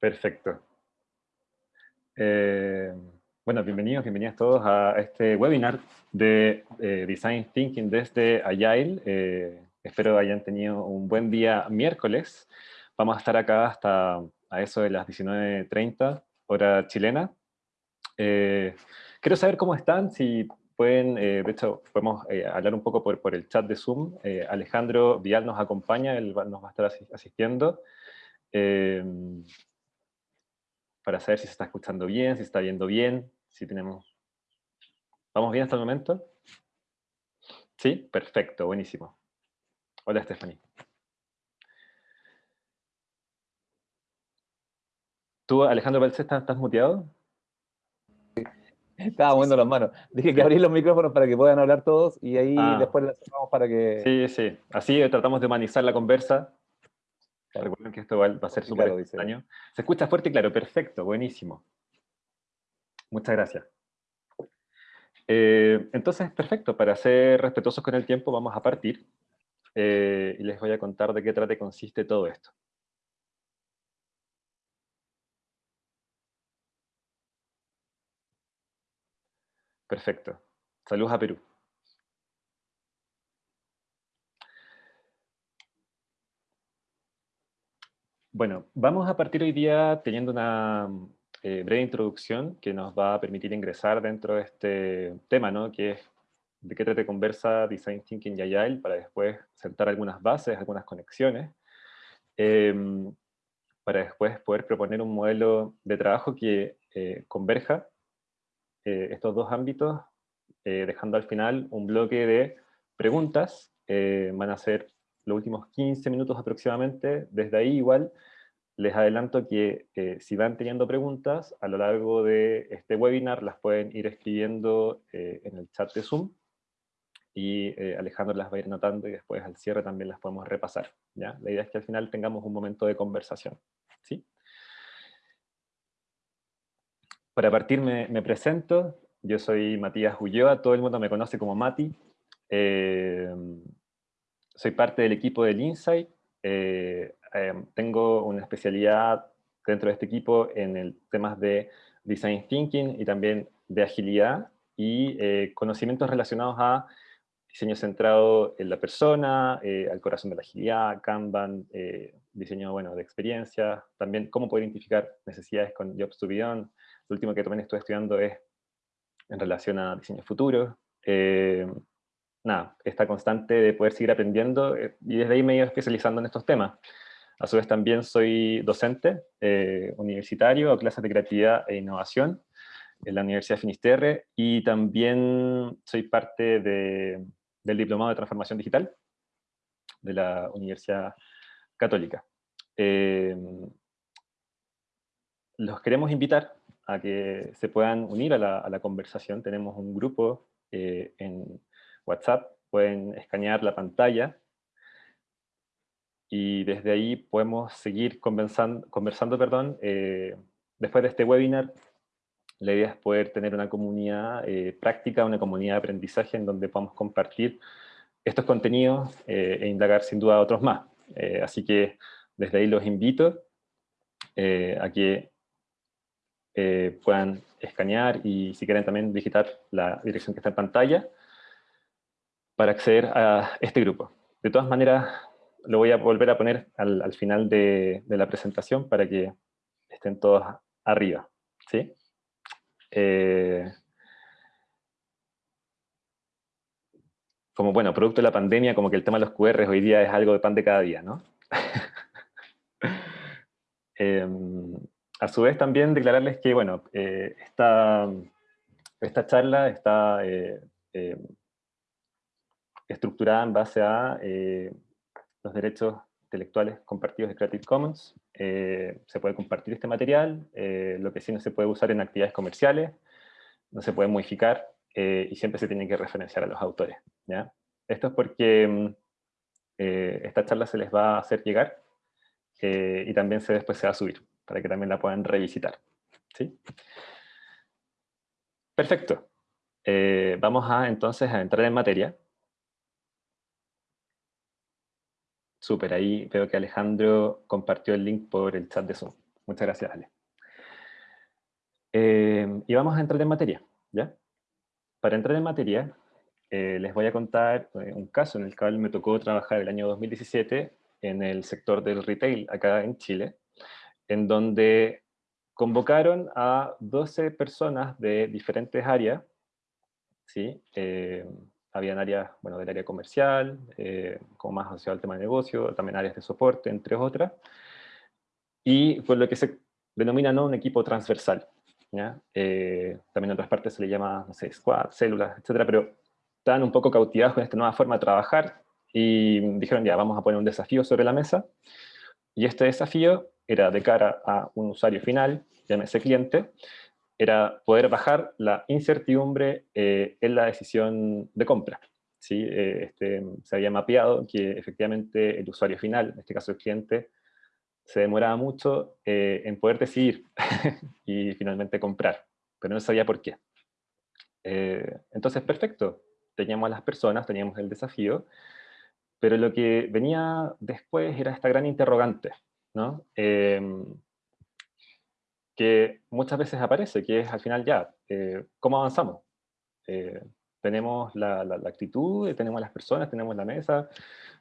Perfecto. Eh, bueno, bienvenidos, bienvenidas todos a este webinar de eh, Design Thinking desde Agile. Eh, espero hayan tenido un buen día miércoles. Vamos a estar acá hasta a eso de las 19.30, hora chilena. quiero saber cómo están, si pueden, de hecho, podemos hablar un poco por, por, el chat de Zoom. Alejandro Vial nos acompaña, él nos va a estar asistiendo para saber si se está escuchando bien, si está viendo bien, si tenemos... ¿Vamos bien hasta el momento? ¿Sí? Perfecto, buenísimo. Hola, Stephanie. ¿Tú, Alejandro estás, estás muteado? Estaba moviendo las manos. Dije que abrí los micrófonos para que puedan hablar todos y ahí ah. después las cerramos para que... Sí, sí. Así tratamos de humanizar la conversa Recuerden que esto va, a ser súper extraño. Se escucha fuerte y claro, perfecto, buenísimo. Muchas gracias. Eh, entonces, perfecto, para ser respetuosos con el tiempo vamos a partir eh, y les voy a contar de qué trate consiste todo esto. Perfecto. Saludos a Perú. Bueno, vamos a partir hoy día teniendo una eh, breve introducción que nos va a permitir ingresar dentro de este tema, ¿no? que de qué trata conversa Design Thinking y Agile, para después sentar algunas bases, algunas conexiones, em, para después poder proponer un modelo de trabajo que eh, converja eh, estos dos ámbitos, dejando al final un bloque de preguntas, van a ser los últimos 15 minutos aproximadamente. Desde ahí igual les adelanto que eh, si van teniendo preguntas, a lo largo de este webinar las pueden ir escribiendo eh, en el chat de Zoom y eh, Alejandro las va a ir notando y después al cierre también las podemos repasar. ¿ya? La idea es que al final tengamos un momento de conversación. ¿sí? Para partir me, me presento, yo soy Matías Ulloa, todo el mundo me conoce como Mati soy parte del equipo del Insight. Eh, eh, tengo una especialidad dentro de este equipo en el temas de Design Thinking y también de agilidad y eh, conocimientos relacionados a diseño centrado en la persona, al corazón de la agilidad, Kanban, diseño bueno, de experiencia, también cómo poder identificar necesidades con Jobs to Beyond. Lo último que también estoy estudiando es en relación a diseño futuro nada, esta constante de poder seguir aprendiendo eh, y desde ahí me he ido especializando en estos temas. A su vez también soy docente eh, universitario a clases de creatividad e innovación en la Universidad de Finisterre y también soy parte de, del Diplomado de Transformación Digital de la Universidad Católica. Eh, los queremos invitar a que se puedan unir a la, a la conversación. Tenemos un grupo en, WhatsApp, pueden escanear la pantalla y desde ahí podemos seguir conversando, conversando perdón, eh, después de este webinar. La idea es poder tener una comunidad eh, práctica, una comunidad de aprendizaje en donde podamos compartir estos contenidos eh, e indagar sin duda otros más. así que desde ahí los invito a que puedan escanear y si quieren también digitar la dirección que está en pantalla para acceder a este grupo. De todas maneras, lo voy a volver a poner al, final de, la presentación para que estén todos arriba. ¿sí? Eh, como bueno, producto de la pandemia, como que el tema de los QR hoy día es algo de pan de cada día, ¿no? Em, a su vez también declararles que, bueno, eh, esta, esta charla está eh, estructurada en base a eh, los derechos intelectuales compartidos de Creative Commons. Eh, se puede compartir este material, eh, lo que sí no se puede usar en actividades comerciales, no se puede modificar y siempre se tiene que referenciar a los autores. ¿ya? Esto es porque mm, esta charla se les va a hacer llegar y también se, después se va a subir, para que también la puedan revisitar. ¿sí? Perfecto. vamos a entonces a entrar en materia. Súper, ahí veo que Alejandro compartió el link por el chat de Zoom. Muchas gracias, Ale. Eh, y vamos a entrar en materia, ¿ya? Para entrar en materia, eh, les voy a contar eh, un caso en el cual me tocó trabajar el año 2017 en el sector del retail acá en Chile, en donde convocaron a 12 personas de diferentes áreas, ¿sí? Eh, habían áreas, bueno, del área comercial, como más asociado al tema de negocio, también áreas de soporte, entre otras, y fue lo que se denomina ¿no? un equipo transversal. ¿ya? también en otras partes se le llama, no sé, squad, células, etcétera, pero estaban un poco cautivados con esta nueva forma de trabajar y dijeron, ya, vamos a poner un desafío sobre la mesa. Y este desafío era de cara a un usuario final, llámese cliente, era poder bajar la incertidumbre eh, en la decisión de compra. ¿sí? Eh, este, se había mapeado que efectivamente el usuario final, en este caso el cliente, se demoraba mucho eh, en poder decidir y finalmente comprar, pero no sabía por qué. entonces, perfecto, teníamos a las personas, teníamos el desafío, pero lo que venía después era esta gran interrogante, ¿no? Que muchas veces aparece, que es al final ya, eh, ¿cómo avanzamos? Eh, tenemos la, actitud, tenemos las personas, tenemos la mesa,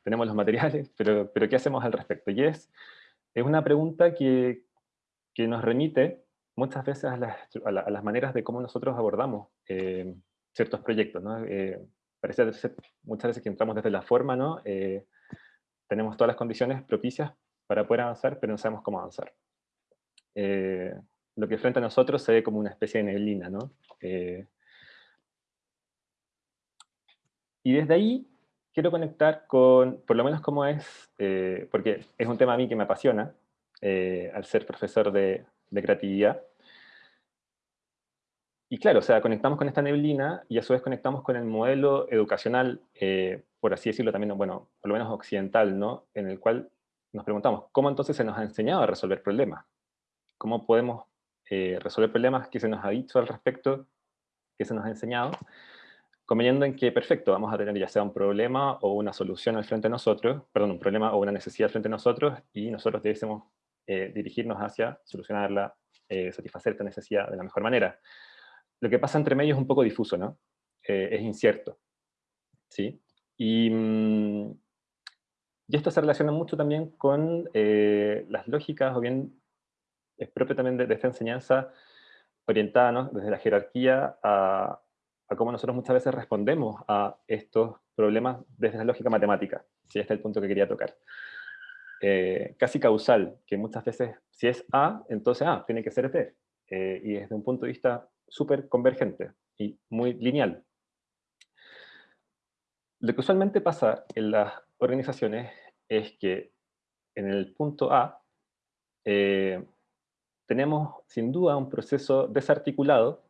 tenemos los materiales, pero, pero ¿qué hacemos al respecto? Y es, es una pregunta que, que nos remite muchas veces a las, a, las, maneras de cómo nosotros abordamos eh, ciertos proyectos. ¿no? Eh, parece muchas veces que entramos desde la forma, ¿no? Eh, tenemos todas las condiciones propicias para poder avanzar, pero no sabemos cómo avanzar. Eh, lo que frente a nosotros se ve como una especie de neblina, ¿no? y desde ahí quiero conectar con, por lo menos cómo es, porque es un tema a mí que me apasiona, al ser profesor de, creatividad, y claro, o sea, conectamos con esta neblina y a su vez conectamos con el modelo educacional, eh, por así decirlo también, bueno, por lo menos occidental, ¿no? En el cual nos preguntamos, ¿cómo entonces se nos ha enseñado a resolver problemas? ¿Cómo podemos eh, resolver problemas? ¿Qué se nos ha dicho al respecto? ¿Qué se nos ha enseñado? Conveniendo en que, perfecto, vamos a tener ya sea un problema o una solución al frente de nosotros, perdón, un problema o una necesidad al frente de nosotros, y nosotros debemos eh, dirigirnos hacia solucionarla, satisfacer esta necesidad de la mejor manera lo que pasa entre medio es un poco difuso, ¿no? Eh, es incierto. ¿sí? Y, mm, y, esto se relaciona mucho también con eh, las lógicas, o bien es propio también de, esta enseñanza orientada ¿no? desde la jerarquía a, a, cómo nosotros muchas veces respondemos a estos problemas desde la lógica matemática. ¿sí? Este es el punto que quería tocar. Eh, casi causal, que muchas veces, si es A, entonces A, tiene que ser B. y desde un punto de vista súper convergente y muy lineal. Lo que usualmente pasa en las organizaciones es que en el punto A eh, tenemos sin duda un proceso desarticulado.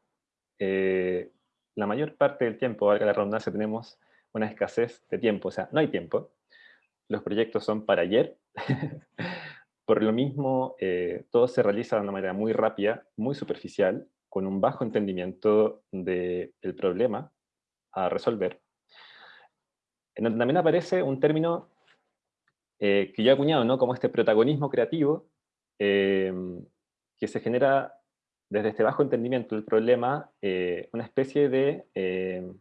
Eh, la mayor parte del tiempo, valga la redundancia, tenemos una escasez de tiempo, o sea, no hay tiempo. Los proyectos son para ayer. Por lo mismo, eh, todo se realiza de una manera muy rápida, muy superficial, con un bajo entendimiento del problema a resolver, en donde también aparece un término eh, que yo he acuñado, ¿no? como este protagonismo creativo, em, que se genera desde este bajo entendimiento del problema, eh, una especie de em,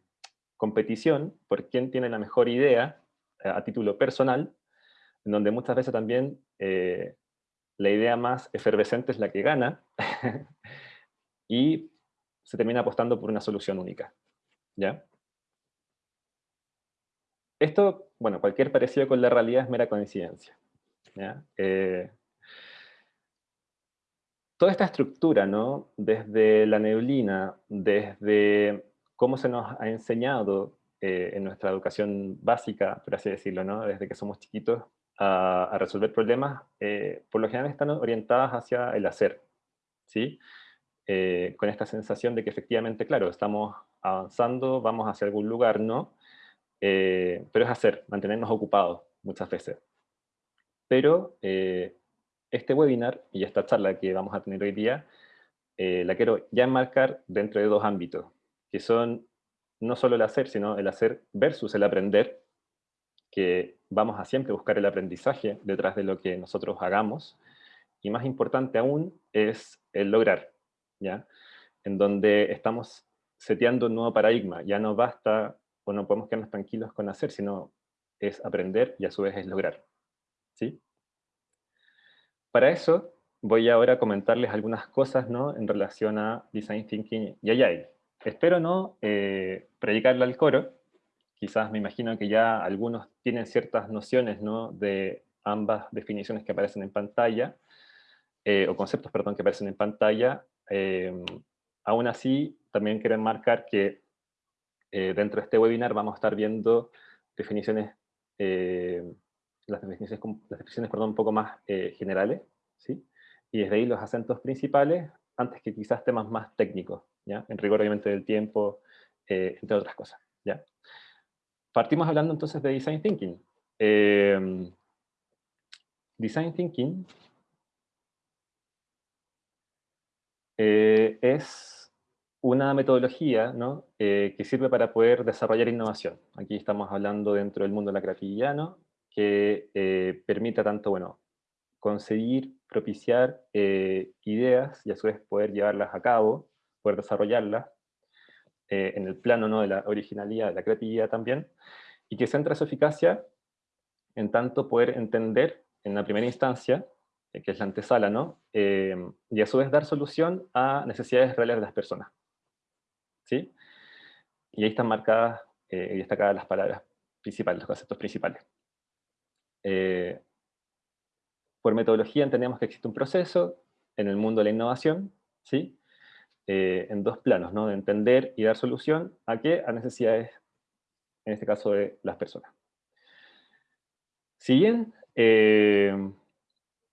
competición por quién tiene la mejor idea eh, a título personal, en donde muchas veces también la idea más efervescente es la que gana, y se termina apostando por una solución única. ¿Ya? Esto, bueno, cualquier parecido con la realidad es mera coincidencia. Eh, toda esta estructura, ¿no? Desde la neblina, desde cómo se nos ha enseñado eh, en nuestra educación básica, por así decirlo, ¿no? Desde que somos chiquitos, a, resolver problemas, eh, por lo general están orientadas hacia el hacer, ¿sí? Eh, con esta sensación de que efectivamente, claro, estamos avanzando, vamos hacia algún lugar, ¿no? Pero es hacer, mantenernos ocupados muchas veces. Pero este webinar y esta charla que vamos a tener hoy día, la quiero ya enmarcar dentro de dos ámbitos, que son no solo el hacer, sino el hacer versus el aprender, que vamos a siempre buscar el aprendizaje detrás de lo que nosotros hagamos, y más importante aún es el lograr, ¿ya? En donde estamos seteando un nuevo paradigma, ya no basta o no podemos quedarnos tranquilos con hacer, sino es aprender y a su vez es lograr, ¿sí? Para eso voy ahora a comentarles algunas cosas ¿no? en relación a Design Thinking y Agile. Espero no eh, predicarle al coro, quizás me imagino que ya algunos tienen ciertas nociones ¿no? de ambas definiciones que aparecen en pantalla, eh, o conceptos, perdón, que aparecen en pantalla. Eh, aún así, también quiero enmarcar que eh, dentro de este webinar vamos a estar viendo definiciones, las definiciones, las definiciones perdón, un poco más generales, ¿sí? y desde ahí los acentos principales, antes que quizás temas más técnicos, ¿ya? en rigor obviamente del tiempo, entre otras cosas. ¿ya? Partimos hablando entonces de Design Thinking. Eh, design Thinking eh, es una metodología ¿no? Eh, que sirve para poder desarrollar innovación. Aquí estamos hablando dentro del mundo de la creatividad, ¿no? Que permita tanto bueno, conseguir, propiciar ideas y a su vez poder llevarlas a cabo, poder desarrollarlas, eh, en el plano ¿no? de la originalidad, de la creatividad también, y que centra su eficacia en tanto poder entender en la primera instancia, eh, que es la antesala, ¿no? Eh, y a su vez dar solución a necesidades reales de las personas. ¿Sí? Y ahí están marcadas y destacadas las palabras principales, los conceptos principales. Por metodología entendemos que existe un proceso en el mundo de la innovación, ¿sí? Eh, en dos planos, ¿no? de entender y dar solución a qué? A necesidades, en este caso, de las personas. Si bien eh,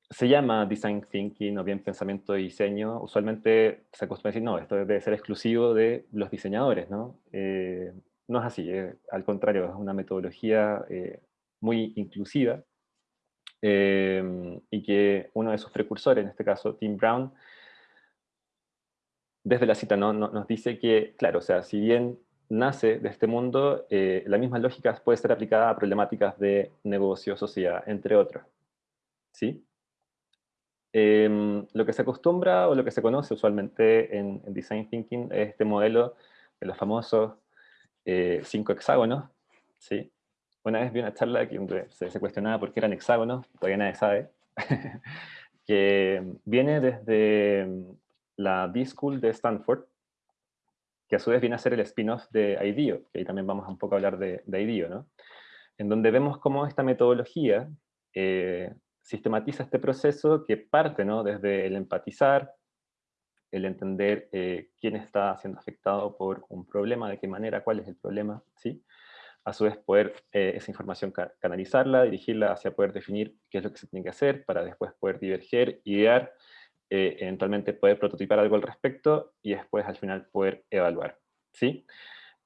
se llama Design Thinking o bien pensamiento de diseño, usualmente se acostumbra a decir, no, esto debe ser exclusivo de los diseñadores, ¿no? Eh, no es así, al contrario, es una metodología muy inclusiva, y que uno de sus precursores, en este caso Tim Brown, desde la cita ¿no? nos dice que, claro, o sea, si bien nace de este mundo, eh, la misma lógica puede ser aplicada a problemáticas de negocio, sociedad, entre otros. ¿Sí? Em, lo que se acostumbra o lo que se conoce usualmente en, Design Thinking es este modelo de los famosos eh, cinco hexágonos. ¿sí? Una vez vi una charla donde se, se cuestionaba por qué eran hexágonos, todavía nadie sabe, que viene desde la B-School de Stanford, que a su vez viene a ser el spin-off de IDEO, que ahí también vamos un poco a hablar de, de IDEO, ¿no? En donde vemos cómo esta metodología eh, sistematiza este proceso que parte ¿no? desde el empatizar, el entender eh, quién está siendo afectado por un problema, de qué manera, cuál es el problema, ¿sí? A su vez poder eh, esa información canalizarla, dirigirla hacia poder definir qué es lo que se tiene que hacer para después poder diverger, idear eh, eventualmente poder prototipar algo al respecto y después al final poder evaluar. ¿sí?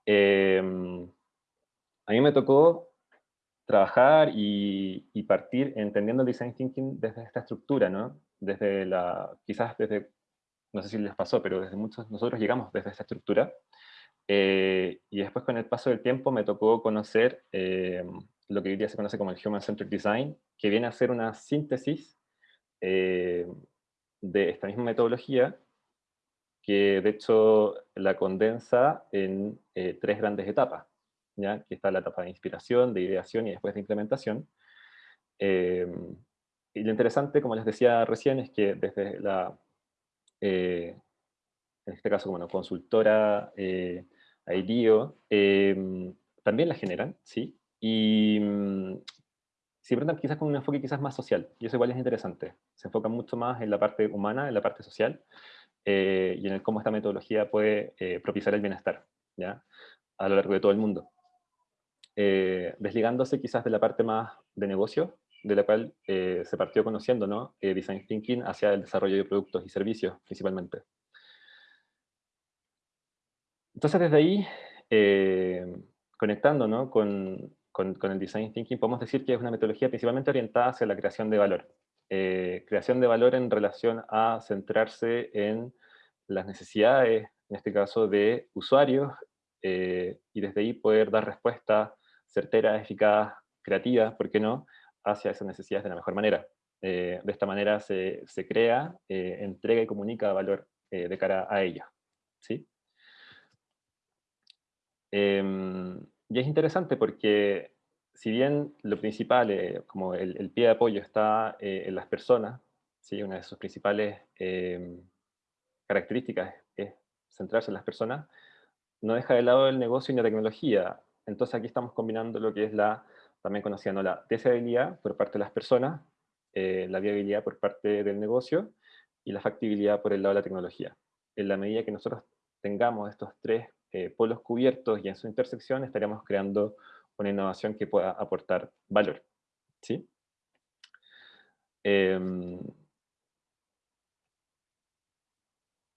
Em, a mí me tocó trabajar y, partir entendiendo el design thinking desde esta estructura, ¿no? Desde la, quizás desde, no sé si les pasó, pero desde muchos nosotros llegamos desde esta estructura. Eh, y después con el paso del tiempo me tocó conocer em, lo que hoy día se conoce como el Human Centered Design, que viene a ser una síntesis em, de esta misma metodología, que de hecho la condensa en eh, tres grandes etapas, ¿ya? que está la etapa de inspiración, de ideación y después de implementación. Em, y lo interesante, como les decía recién, es que desde la, eh, en este caso, como consultora eh, IDEO, em, también la generan, ¿sí? Y mm, siempre quizás con un enfoque quizás más social, y eso igual es interesante. Se enfoca mucho más en la parte humana, en la parte social, eh, y en el cómo esta metodología puede eh, propiciar el bienestar, ¿ya? A lo largo de todo el mundo. Eh, desligándose quizás de la parte más de negocio, de la cual se partió conociendo, ¿no? Design Thinking hacia el desarrollo de productos y servicios, principalmente. Entonces, desde ahí, conectando ¿no? con, con, el Design Thinking podemos decir que es una metodología principalmente orientada hacia la creación de valor. Eh, creación de valor en relación a centrarse en las necesidades, en este caso de usuarios, eh, y desde ahí poder dar respuesta certera, eficaz, creativa, ¿por qué no?, hacia esas necesidades de la mejor manera. de esta manera se, se crea, entrega y comunica valor de cara a ella. ¿sí? Em, y es interesante porque si bien lo principal, eh, como el, pie de apoyo está eh, en las personas, ¿sí? una de sus principales em, características es centrarse en las personas, no deja de lado el negocio y la tecnología. Entonces aquí estamos combinando lo que es la, también conocida, ¿no? la deseabilidad por parte de las personas, eh, la viabilidad por parte del negocio y la factibilidad por el lado de la tecnología. En la medida que nosotros tengamos estos tres eh, polos cubiertos y en su intersección estaríamos creando una innovación que pueda aportar valor. ¿sí? Em,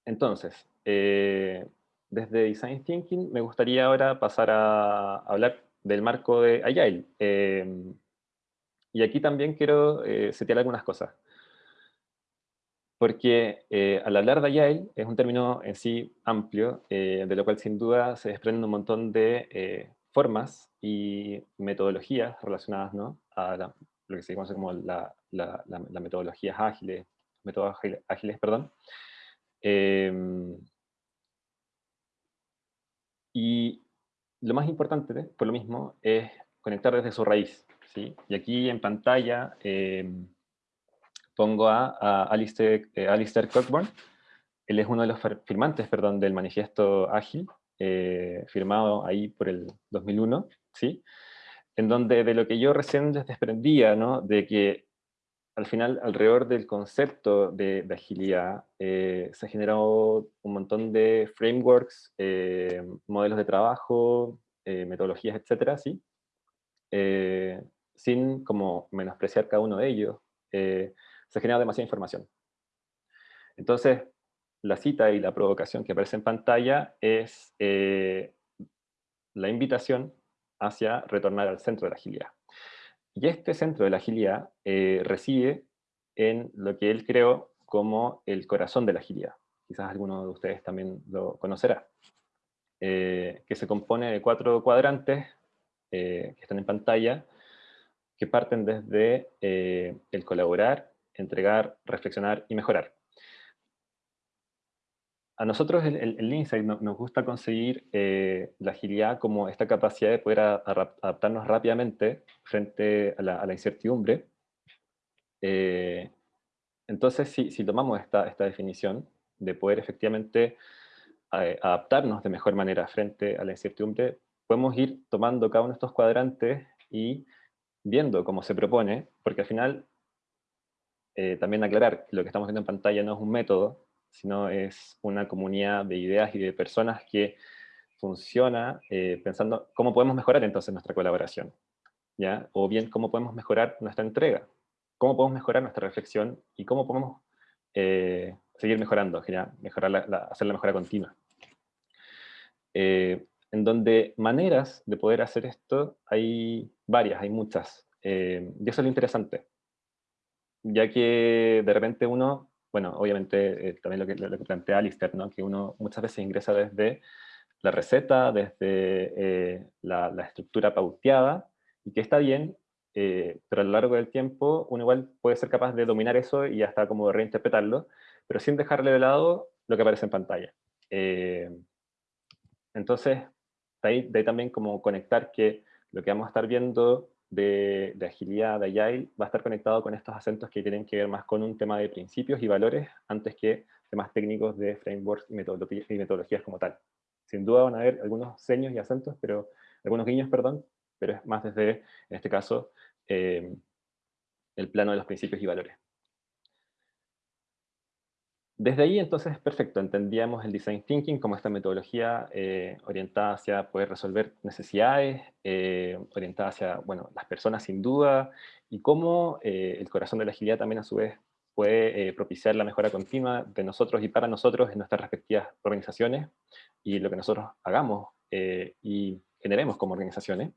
entonces, eh, desde Design Thinking me gustaría ahora pasar a hablar del marco de Agile. Em, y aquí también quiero eh, setear algunas cosas porque eh, al hablar de Agile es un término en sí amplio, eh, de lo cual sin duda se desprenden un montón de eh, formas y metodologías relacionadas ¿no? a lo que se conoce como las la, metodologías ágiles, métodos ágiles, perdón. Em, y lo más importante, por lo mismo, es conectar desde su raíz. ¿sí? Y aquí en pantalla em, pongo a, Alistair, eh, Cockburn. Él es uno de los firmantes perdón, del manifiesto ágil, eh, firmado ahí por el 2001, ¿sí? en donde de lo que yo recién les desprendía, ¿no? de que al final, alrededor del concepto de, agilidad, eh, se generado un montón de frameworks, modelos de trabajo, metodologías, etcétera, ¿sí? sin como menospreciar cada uno de ellos se genera demasiada información. Entonces, la cita y la provocación que aparece en pantalla es eh, la invitación hacia retornar al centro de la agilidad. Y este centro de la agilidad eh, reside en lo que él creó como el corazón de la agilidad. Quizás alguno de ustedes también lo conocerá. Eh, que se compone de cuatro cuadrantes que están en pantalla, que parten desde el colaborar, entregar, reflexionar y mejorar. A nosotros el, el, nos gusta conseguir eh, la agilidad como esta capacidad de poder adaptarnos rápidamente frente a la, incertidumbre. Eh, entonces, si, tomamos esta, esta definición de poder efectivamente eh, adaptarnos de mejor manera frente a la incertidumbre, podemos ir tomando cada uno de estos cuadrantes y viendo cómo se propone, porque al final eh, también aclarar que lo que estamos viendo en pantalla no es un método, sino es una comunidad de ideas y de personas que funciona eh, pensando cómo podemos mejorar entonces nuestra colaboración, ¿ya? o bien cómo podemos mejorar nuestra entrega, cómo podemos mejorar nuestra reflexión y cómo podemos eh, seguir mejorando, mejorar la, hacer la mejora continua. en donde maneras de poder hacer esto hay varias, hay muchas, y eso es lo interesante ya que de repente uno, bueno, obviamente eh, también lo que, lo que, plantea Alistair, ¿no? que uno muchas veces ingresa desde la receta, desde eh, la, estructura pauteada, y que está bien, eh, pero a lo largo del tiempo uno igual puede ser capaz de dominar eso y hasta como reinterpretarlo, pero sin dejarle de lado lo que aparece en pantalla. entonces, de ahí, de ahí también como conectar que lo que vamos a estar viendo de, agilidad, de Agile, va a estar conectado con estos acentos que tienen que ver más con un tema de principios y valores antes que temas técnicos de frameworks y, metodologías como tal. Sin duda van a haber algunos seños y acentos, pero algunos guiños, perdón, pero es más desde, en este caso, eh, el plano de los principios y valores. Desde ahí, entonces, perfecto, entendíamos el Design Thinking como esta metodología eh, orientada hacia poder resolver necesidades, eh, orientada hacia, bueno, las personas sin duda, y cómo eh, el corazón de la agilidad también a su vez puede propiciar la mejora continua de nosotros y para nosotros en nuestras respectivas organizaciones, y lo que nosotros hagamos y generemos como organizaciones.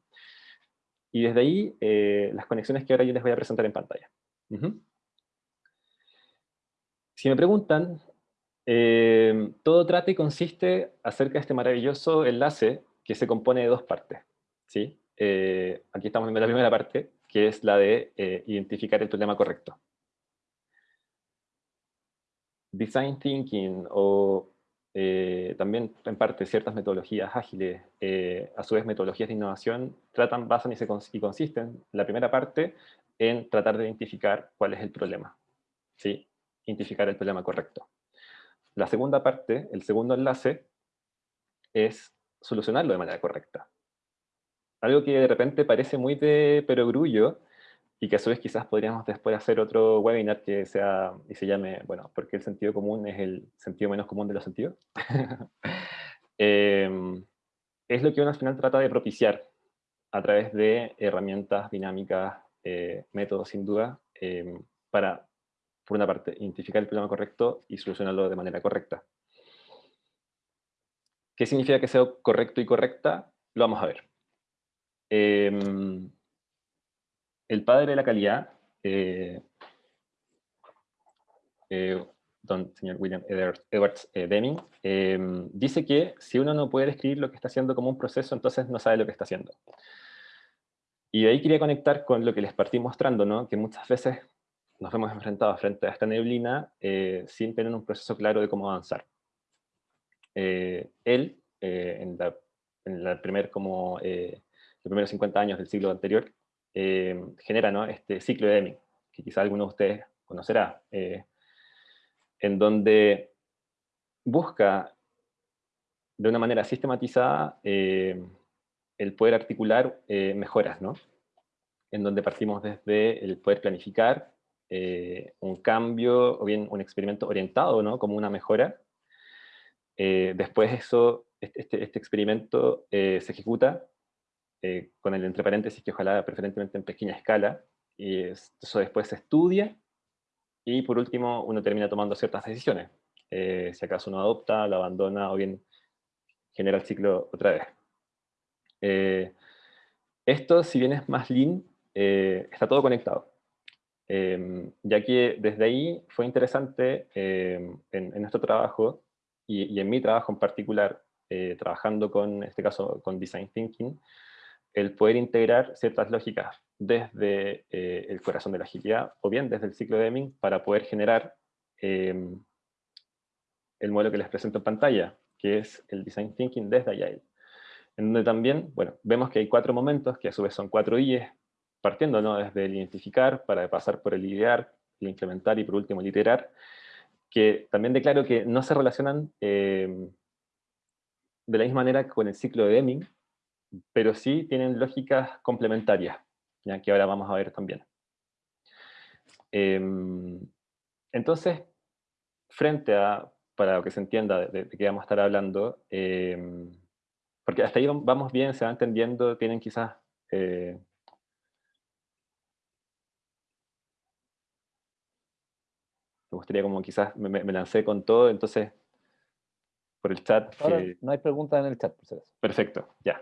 Y desde ahí, las conexiones que ahora yo les voy a presentar en pantalla. Si me preguntan, eh, todo trate consiste acerca de este maravilloso enlace que se compone de dos partes. ¿sí? Eh, aquí estamos viendo la primera parte, que es la de eh, identificar el problema correcto. design thinking o eh, también en parte ciertas metodologías ágiles, eh, a su vez metodologías de innovación, tratan, basan y, se y consisten, la primera parte, en tratar de identificar cuál es el problema. ¿sí? Identificar el problema correcto. La segunda parte, el segundo enlace, es solucionarlo de manera correcta. Algo que de repente parece muy de perogrullo, y que a su vez quizás podríamos después hacer otro webinar que sea y se llame, bueno, porque el sentido común es el sentido menos común de los sentidos. Em, es lo que uno al final trata de propiciar a través de herramientas dinámicas, eh, métodos sin duda, em, para, por una parte, identificar el problema correcto y solucionarlo de manera correcta. ¿Qué significa que sea correcto y correcta? Lo vamos a ver. Em, el padre de la calidad, eh, eh, don señor William Edwards eh, Deming, dice que si uno no puede describir lo que está haciendo como un proceso, entonces no sabe lo que está haciendo. Y de ahí quería conectar con lo que les partí mostrando, ¿no? que muchas veces nos hemos enfrentado frente a esta neblina sin tener un proceso claro de cómo avanzar. él, en, la, primer, como, los primeros 50 años del siglo anterior, eh, genera ¿no? este ciclo de Deming, que quizá alguno de ustedes conocerá, eh, en donde busca de una manera sistematizada eh, el poder articular mejoras, ¿no? en donde partimos desde el poder planificar un cambio o bien un experimento orientado ¿no? como una mejora. después eso, este, este, este experimento se ejecuta eh, con el entre paréntesis que ojalá preferentemente en pequeña escala, y eso después se estudia, y por último uno termina tomando ciertas decisiones. Eh, si acaso uno adopta, lo abandona, o bien genera el ciclo otra vez. Eh, esto, si bien es más lean, está todo conectado. Ya que desde ahí fue interesante en, nuestro trabajo, y, en mi trabajo en particular, trabajando con, en este caso, con Design Thinking, el poder integrar ciertas lógicas desde eh, el corazón de la agilidad o bien desde el ciclo de Deming para poder generar em, el modelo que les presento en pantalla, que es el Design Thinking desde Agile. En donde también, bueno, vemos que hay cuatro momentos, que a su vez son cuatro IEs, partiendo ¿no? desde el identificar, para pasar por el idear, el implementar y por último el iterar, que también declaro que no se relacionan em, de la misma manera con el ciclo de Deming, pero sí tienen lógicas complementarias, ya que ahora vamos a ver también. Em, entonces, frente a, para que se entienda de, qué vamos a estar hablando, em, porque hasta ahí vamos bien, se va entendiendo, tienen quizás... Eh, gustaría como quizás me, lancé con todo, entonces por el chat. no hay preguntas en el chat, por si Perfecto, ya.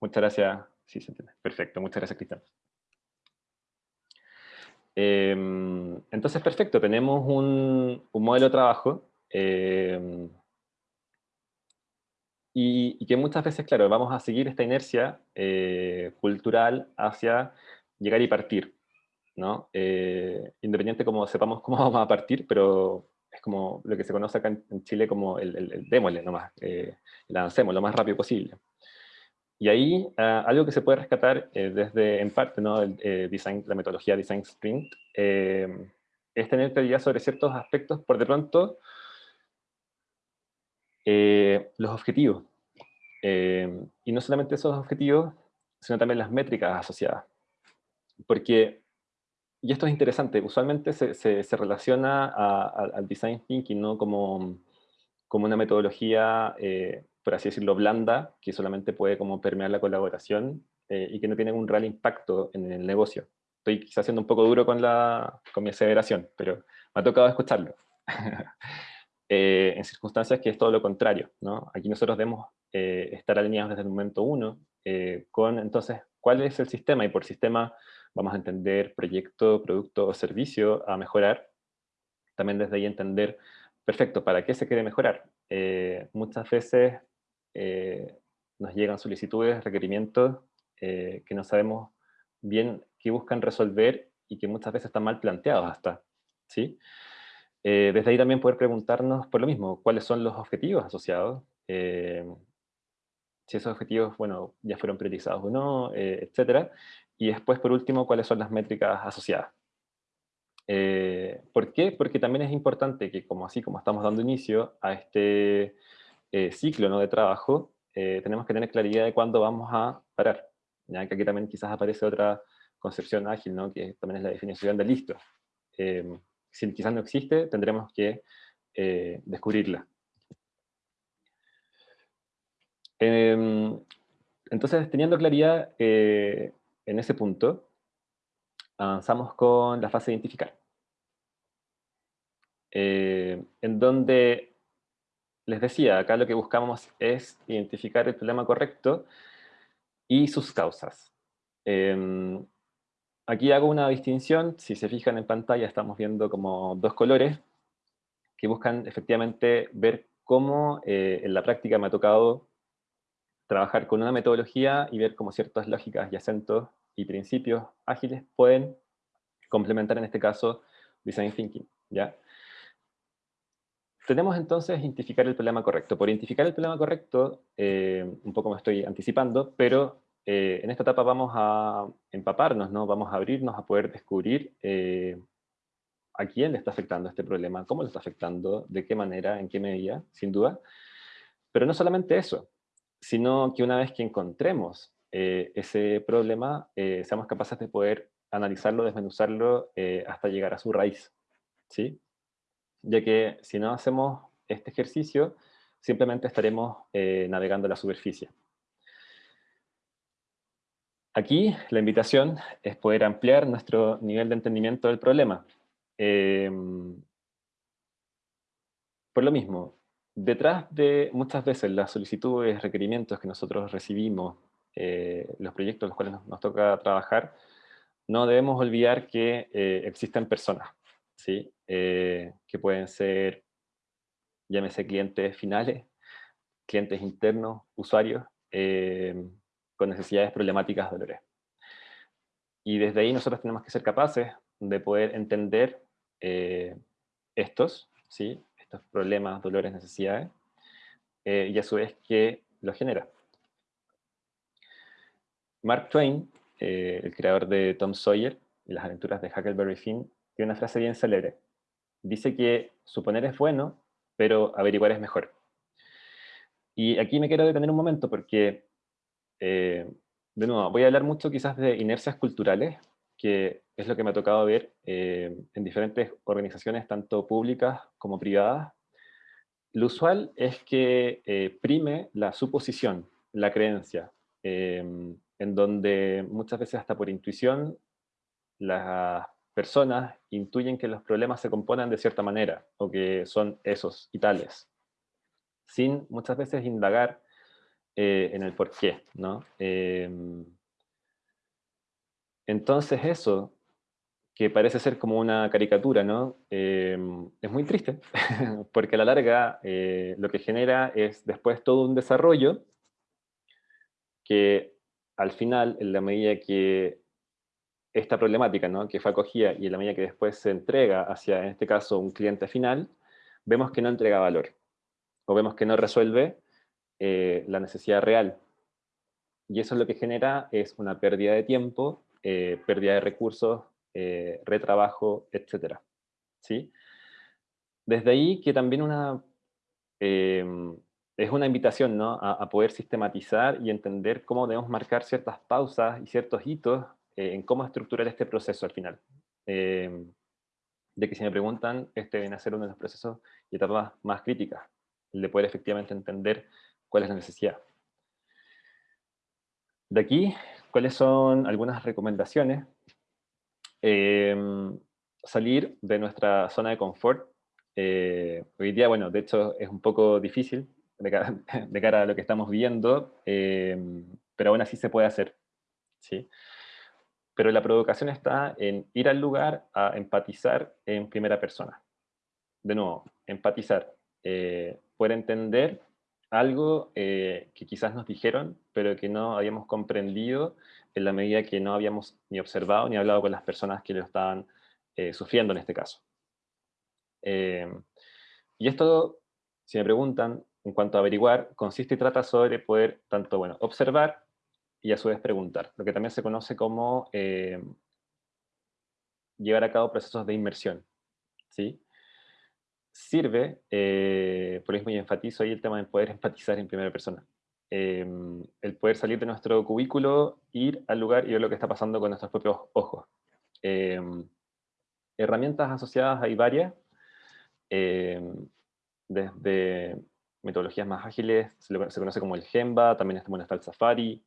Muchas gracias. Sí, se entiende. Perfecto. Muchas gracias, Cristian. Em, entonces, perfecto. Tenemos un, modelo de trabajo em, y, que muchas veces, claro, vamos a seguir esta inercia eh, cultural hacia llegar y partir. ¿No? Eh, independiente como sepamos cómo vamos a partir, pero es como lo que se conoce acá en, Chile como el, el, démosle nomás, eh, avancemos lo más rápido posible. Y ahí ah, algo que se puede rescatar eh, desde, en parte, ¿no? El, eh, design, la metodología Design Sprint, eh, es tener claridad sobre ciertos aspectos, por de pronto, los objetivos. y no solamente esos objetivos, sino también las métricas asociadas. Porque, y esto es interesante, usualmente se, se, relaciona al Design Thinking ¿no? como, como una metodología por así decirlo, blanda, que solamente puede como permear la colaboración eh, y que no tiene un real impacto en el negocio. Estoy quizás siendo un poco duro con, la, con mi aseveración, pero me ha tocado escucharlo. Eh, en circunstancias que es todo lo contrario. ¿no? Aquí nosotros debemos eh, estar alineados desde el momento uno con, entonces, cuál es el sistema, y por sistema vamos a entender proyecto, producto o servicio a mejorar. También desde ahí entender, perfecto, ¿para qué se quiere mejorar? muchas veces eh, nos llegan solicitudes, requerimientos eh, que no sabemos bien qué buscan resolver y que muchas veces están mal planteados hasta. ¿sí? Eh, desde ahí también poder preguntarnos por lo mismo, cuáles son los objetivos asociados, eh, si esos objetivos, bueno, ya fueron priorizados o no, eh, etcétera. Y después, por último, cuáles son las métricas asociadas. ¿Por qué? Porque también es importante que, como así como estamos dando inicio a este ciclo ¿no? de trabajo, tenemos que tener claridad de cuándo vamos a parar. Ya que aquí también quizás aparece otra concepción ágil, ¿no? que también es la definición de listo si quizás no existe, tendremos que eh, descubrirla. Em, entonces, teniendo claridad eh, en ese punto, avanzamos con la fase de identificar. Eh, en donde, les decía, acá lo que buscamos es identificar el problema correcto y sus causas. Em, Aquí hago una distinción, si se fijan en pantalla estamos viendo como dos colores que buscan efectivamente ver cómo eh, en la práctica me ha tocado trabajar con una metodología y ver cómo ciertas lógicas y acentos y principios ágiles pueden complementar en este caso Design Thinking. ¿ya? Tenemos entonces identificar el problema correcto. Por identificar el problema correcto, eh, un poco me estoy anticipando, pero eh, en esta etapa vamos a empaparnos, ¿no? vamos a abrirnos a poder descubrir eh, a quién le está afectando este problema, cómo le está afectando, de qué manera, en qué medida, sin duda. Pero no solamente eso, sino que una vez que encontremos eh, ese problema, seamos capaces de poder analizarlo, desmenuzarlo hasta llegar a su raíz. ¿sí? Ya que si no hacemos este ejercicio, simplemente estaremos navegando la superficie. Aquí la invitación es poder ampliar nuestro nivel de entendimiento del problema. Em, por lo mismo, detrás de muchas veces las solicitudes, requerimientos que nosotros recibimos, eh, los proyectos en los cuales nos, toca trabajar, no debemos olvidar que eh, existen personas, ¿sí? Eh, que pueden ser, llámese clientes finales, clientes internos, usuarios, em, con necesidades problemáticas dolores. Y desde ahí nosotros tenemos que ser capaces de poder entender eh, estos, ¿sí? Estos problemas, dolores, necesidades, eh, y a su vez qué los genera. Mark Twain, eh, el creador de Tom Sawyer y las aventuras de Huckleberry Finn, tiene una frase bien célebre. Dice que suponer es bueno, pero averiguar es mejor. Y aquí me quiero detener un momento porque eh, de nuevo, voy a hablar mucho quizás de inercias culturales, que es lo que me ha tocado ver eh, en diferentes organizaciones, tanto públicas como privadas. Lo usual es que eh, prime la suposición, la creencia, en donde muchas veces hasta por intuición las personas intuyen que los problemas se componen de cierta manera, o que son esos y tales, sin muchas veces indagar eh, en el por qué, ¿no? Em, entonces eso, que parece ser como una caricatura, ¿no? Em, es muy triste, porque a la larga eh, lo que genera es después todo un desarrollo que al final, en la medida que esta problemática, ¿no? que fue acogida y en la medida que después se entrega hacia, en este caso, un cliente final, vemos que no entrega valor, o vemos que no resuelve eh, la necesidad real. Y eso es lo que genera es una pérdida de tiempo, eh, pérdida de recursos, eh, retrabajo, etc. ¿Sí? Desde ahí que también una, em, es una invitación ¿no? a, poder sistematizar y entender cómo debemos marcar ciertas pausas y ciertos hitos en cómo estructurar este proceso al final. Em, de que si me preguntan, este viene a ser uno de los procesos y etapas más críticas, el de poder efectivamente entender cuál es la necesidad. De aquí, ¿cuáles son algunas recomendaciones? Em, salir de nuestra zona de confort. Eh, hoy día, bueno, de hecho es un poco difícil de cara, a lo que estamos viendo, em, pero aún así se puede hacer. ¿sí? Pero la provocación está en ir al lugar a empatizar en primera persona. De nuevo, empatizar. Eh, poder entender algo eh, que quizás nos dijeron, pero que no habíamos comprendido en la medida que no habíamos ni observado ni hablado con las personas que lo estaban eh, sufriendo en este caso. y esto, si me preguntan, en cuanto a averiguar, consiste y trata sobre poder tanto bueno, observar y a su vez preguntar, lo que también se conoce como llevar a cabo procesos de inmersión. ¿sí? Sirve, eh, por eso y enfatizo ahí el tema de poder empatizar en primera persona. Em, el poder salir de nuestro cubículo, ir al lugar y ver lo que está pasando con nuestros propios ojos. Em, herramientas asociadas hay varias, em, desde metodologías más ágiles, se, conoce como el Gemba, también está, bueno, está el Safari,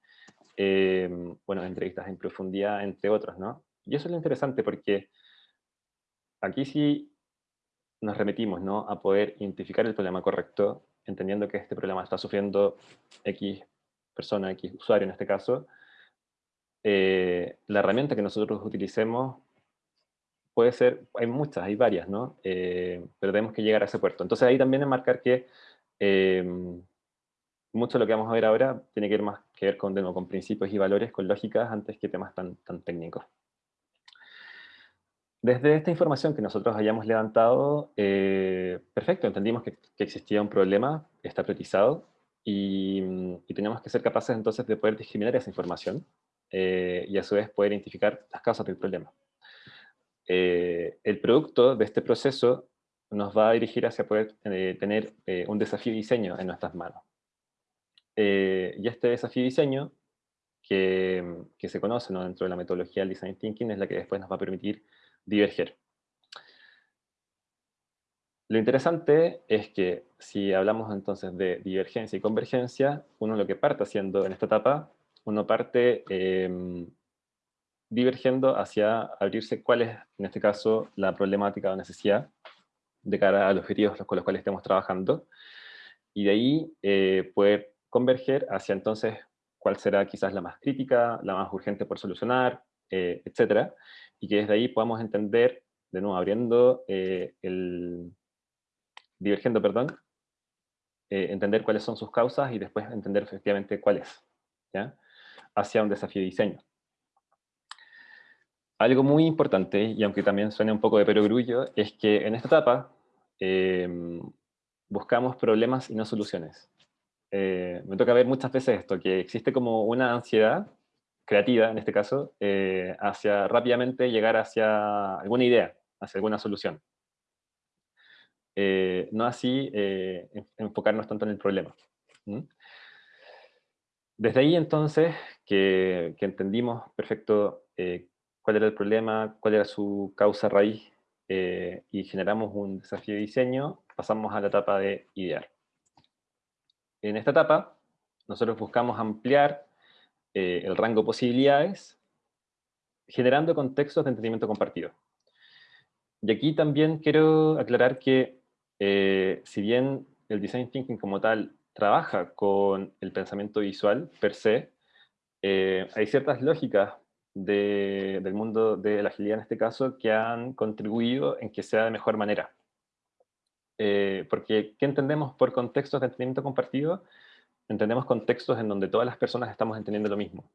bueno, entrevistas en profundidad, entre otros, ¿no? Y eso es lo interesante porque aquí sí nos remitimos ¿no? a poder identificar el problema correcto, entendiendo que este problema está sufriendo X persona, X usuario en este caso. Eh, la herramienta que nosotros utilicemos puede ser, hay muchas, hay varias, ¿no? Eh, pero tenemos que llegar a ese puerto. Entonces ahí también es marcar que eh, mucho de lo que vamos a ver ahora tiene que ver más que ver con, con principios y valores, con lógicas, antes que temas tan, tan técnicos. Desde esta información que nosotros hayamos levantado, eh, perfecto, entendimos que, existía un problema, está priorizado, y, tenemos que ser capaces entonces de poder discriminar esa información eh, y a su vez poder identificar las causas del problema. Eh, el producto de este proceso nos va a dirigir hacia poder tener un desafío de diseño en nuestras manos. y este desafío de diseño, que, que se conoce dentro de la metodología del Design Thinking, es la que después nos va a permitir diverger. Lo interesante es que si hablamos entonces de divergencia y convergencia, uno lo que parte haciendo en esta etapa, uno parte em, divergiendo hacia abrirse cuál es, en este caso, la problemática o necesidad de cara a los objetivos con los cuales estemos trabajando, y de ahí eh, poder converger hacia entonces cuál será quizás la más crítica, la más urgente por solucionar, eh, etcétera, y que desde ahí podamos entender, de nuevo, abriendo eh, el... divergiendo, perdón, eh, entender cuáles son sus causas y después entender efectivamente cuál es, ¿ya? hacia un desafío de diseño. Algo muy importante, y aunque también suene un poco de perogrullo, es que en esta etapa em, buscamos problemas y no soluciones. Eh, me toca ver muchas veces esto, que existe como una ansiedad creativa, en este caso, eh, hacia rápidamente llegar hacia alguna idea, hacia alguna solución. Eh, no así eh, enfocarnos tanto en el problema. Desde ahí entonces, que, entendimos perfecto cuál era el problema, cuál era su causa raíz, y generamos un desafío de diseño, pasamos a la etapa de idear. En esta etapa, nosotros buscamos ampliar eh, el rango de posibilidades, generando contextos de entendimiento compartido. Y aquí también quiero aclarar que, eh, si bien el Design Thinking como tal trabaja con el pensamiento visual per se, eh, hay ciertas lógicas del mundo de la agilidad en este caso que han contribuido en que sea de mejor manera. porque, ¿qué entendemos por contextos de entendimiento compartido? Entendemos contextos en donde todas las personas estamos entendiendo lo mismo.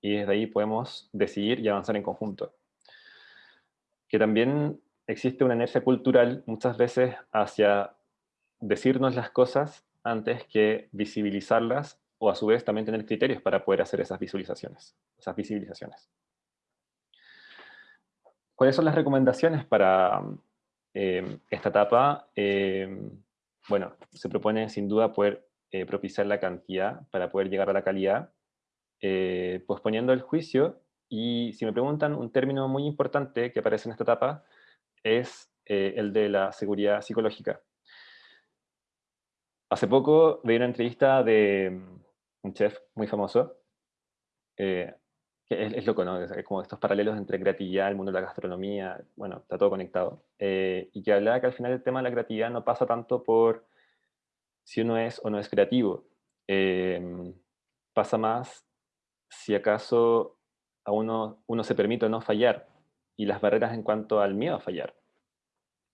Y desde ahí podemos decidir y avanzar en conjunto. Que también existe una inercia cultural muchas veces hacia decirnos las cosas antes que visibilizarlas o a su vez también tener criterios para poder hacer esas visualizaciones, esas visibilizaciones. ¿Cuáles son las recomendaciones para eh, esta etapa? Eh, bueno, se propone sin duda poder eh, propiciar la cantidad para poder llegar a la calidad, eh, posponiendo el juicio. Y si me preguntan, un término muy importante que aparece en esta etapa es eh, el de la seguridad psicológica. Hace poco vi una entrevista de mm, un chef muy famoso, que es, loco, ¿no? Es como estos paralelos entre creatividad, el mundo de la gastronomía, bueno, está todo conectado. y que hablaba que al final el tema de la creatividad no pasa tanto por si uno es o no es creativo. Em, pasa más si acaso a uno, uno se permite no fallar y las barreras en cuanto al miedo a fallar.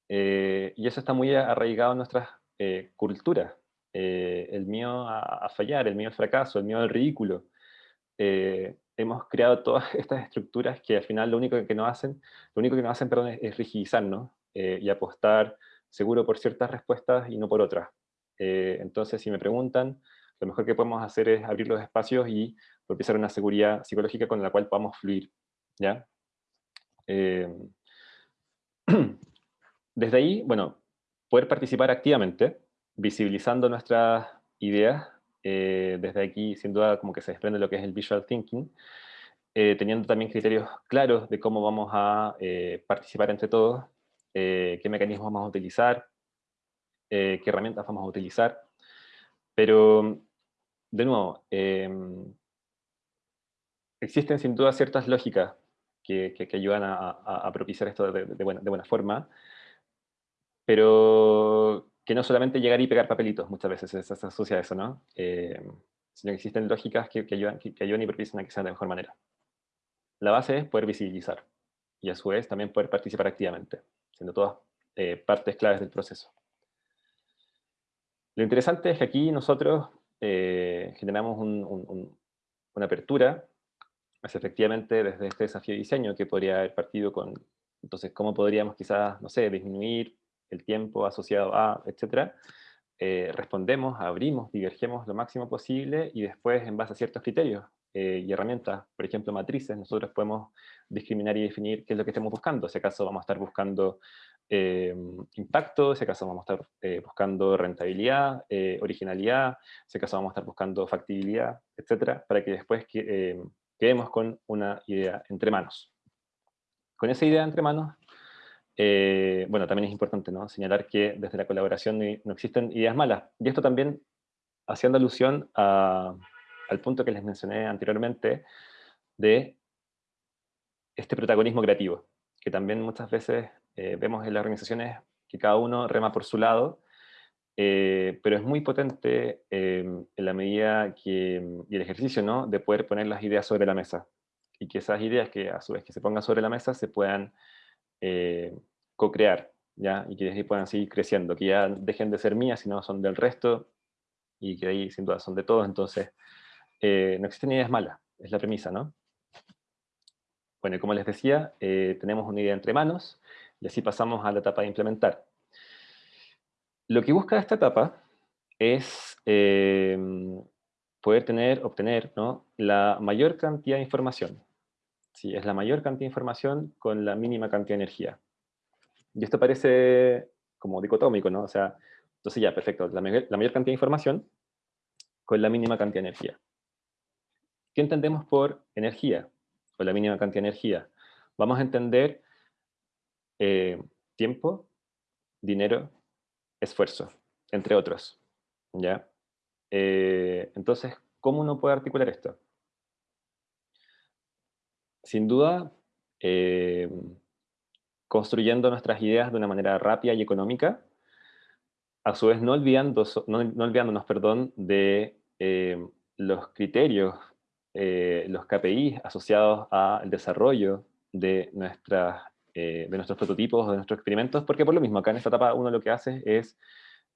Eh, y eso está muy arraigado en nuestras eh, culturas. Eh, el miedo a, fallar, el miedo al fracaso, el miedo al ridículo. hemos creado todas estas estructuras que al final lo único que nos hacen, lo único que nos hacen, perdón, es, rigidizarnos y apostar seguro por ciertas respuestas y no por otras. Eh, entonces, si me preguntan, lo mejor que podemos hacer es abrir los espacios y propiciar una seguridad psicológica con la cual podamos fluir. ¿ya? Eh, desde ahí, bueno, poder participar activamente, visibilizando nuestras ideas, eh, desde aquí sin duda como que se desprende lo que es el visual thinking, teniendo también criterios claros de cómo vamos a participar entre todos, qué mecanismos vamos a utilizar, qué herramientas vamos a utilizar, pero de nuevo, em, existen sin duda ciertas lógicas que, ayudan a, propiciar esto de, buena, forma, pero que no solamente llegar y pegar papelitos, muchas veces se, asocia a eso, ¿no? Em, sino que existen lógicas que, ayudan, que, ayudan y propician a que sea de mejor manera. La base es poder visibilizar, y a su vez también poder participar activamente, siendo todas eh, partes claves del proceso. Lo interesante es que aquí nosotros eh, generamos una apertura hacia efectivamente desde este desafío de diseño que podría haber partido con, entonces, cómo podríamos quizás, no sé, disminuir el tiempo asociado a, etcétera, eh, respondemos, abrimos, divergemos lo máximo posible y después, en base a ciertos criterios eh, y herramientas, por ejemplo, matrices, nosotros podemos discriminar y definir qué es lo que estemos buscando. Si acaso vamos a estar buscando eh, impacto, si acaso vamos a estar eh, buscando rentabilidad, eh, originalidad, si acaso vamos a estar buscando factibilidad, etcétera, para que después quedemos con una idea entre manos. Con esa idea entre manos, bueno, también es importante ¿no? señalar que desde la colaboración no existen ideas malas. Y esto también haciendo alusión al punto que les mencioné anteriormente de este protagonismo creativo, que también muchas veces eh, vemos en las organizaciones que cada uno rema por su lado, eh, pero es muy potente em, en la medida que, y el ejercicio ¿no? de poder poner las ideas sobre la mesa, y que esas ideas que a su vez que se pongan sobre la mesa se puedan eh, co-crear, ¿ya? y que ahí puedan seguir creciendo, que ya dejen de ser mías, sino son del resto, y que ahí sin duda son de todos, entonces no existen ideas malas, es la premisa, ¿no? Bueno, como les decía, tenemos una idea entre manos, y así pasamos a la etapa de implementar. Lo que busca esta etapa es eh, poder tener, obtener ¿no? la mayor cantidad de información. Sí, es la mayor cantidad de información con la mínima cantidad de energía. Y esto parece como dicotómico, ¿no? O sea, entonces ya, perfecto, la, la mayor cantidad de información con la mínima cantidad de energía. ¿Qué entendemos por energía? O la mínima cantidad de energía. Vamos a entender eh, tiempo, dinero, esfuerzo, entre otros. ¿ya? Eh, entonces, ¿cómo uno puede articular esto? Sin duda, eh, construyendo nuestras ideas de una manera rápida y económica, a su vez no, olvidando, no, olvidándonos perdón, de los criterios, los KPIs asociados al desarrollo de nuestras eh, de nuestros prototipos, de nuestros experimentos, porque por lo mismo, acá en esta etapa uno lo que hace es